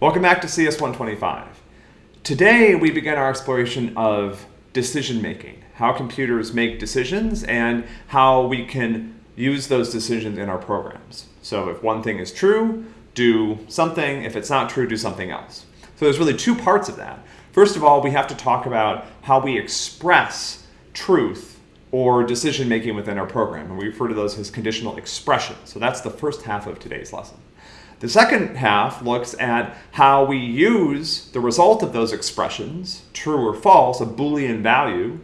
Welcome back to CS 125. Today we begin our exploration of decision making, how computers make decisions and how we can use those decisions in our programs. So if one thing is true, do something. If it's not true, do something else. So there's really two parts of that. First of all, we have to talk about how we express truth or decision making within our program. And we refer to those as conditional expressions. So that's the first half of today's lesson. The second half looks at how we use the result of those expressions, true or false, a Boolean value,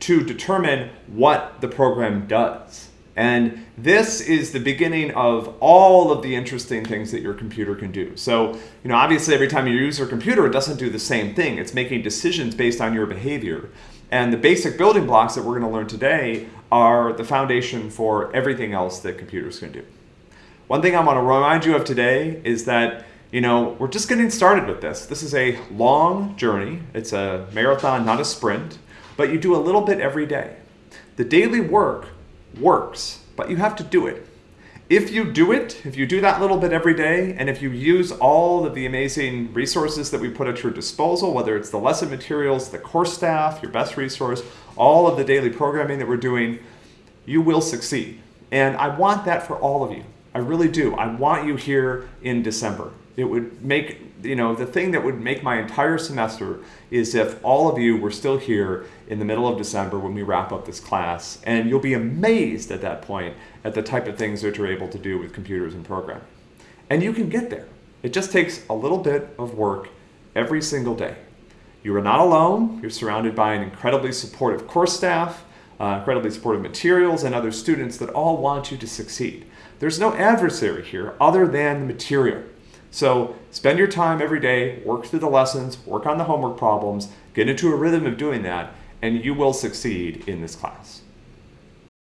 to determine what the program does. And this is the beginning of all of the interesting things that your computer can do. So, you know, obviously every time you use your computer, it doesn't do the same thing. It's making decisions based on your behavior. And the basic building blocks that we're going to learn today are the foundation for everything else that computers can do. One thing I want to remind you of today is that you know, we're just getting started with this. This is a long journey. It's a marathon, not a sprint, but you do a little bit every day. The daily work works, but you have to do it. If you do it, if you do that little bit every day, and if you use all of the amazing resources that we put at your disposal, whether it's the lesson materials, the course staff, your best resource, all of the daily programming that we're doing, you will succeed. And I want that for all of you. I really do. I want you here in December. It would make, you know, the thing that would make my entire semester is if all of you were still here in the middle of December when we wrap up this class. And you'll be amazed at that point at the type of things that you're able to do with computers and programming. And you can get there. It just takes a little bit of work every single day. You are not alone. You're surrounded by an incredibly supportive course staff, uh, incredibly supportive materials, and other students that all want you to succeed. There's no adversary here other than the material. So spend your time every day, work through the lessons, work on the homework problems, get into a rhythm of doing that, and you will succeed in this class.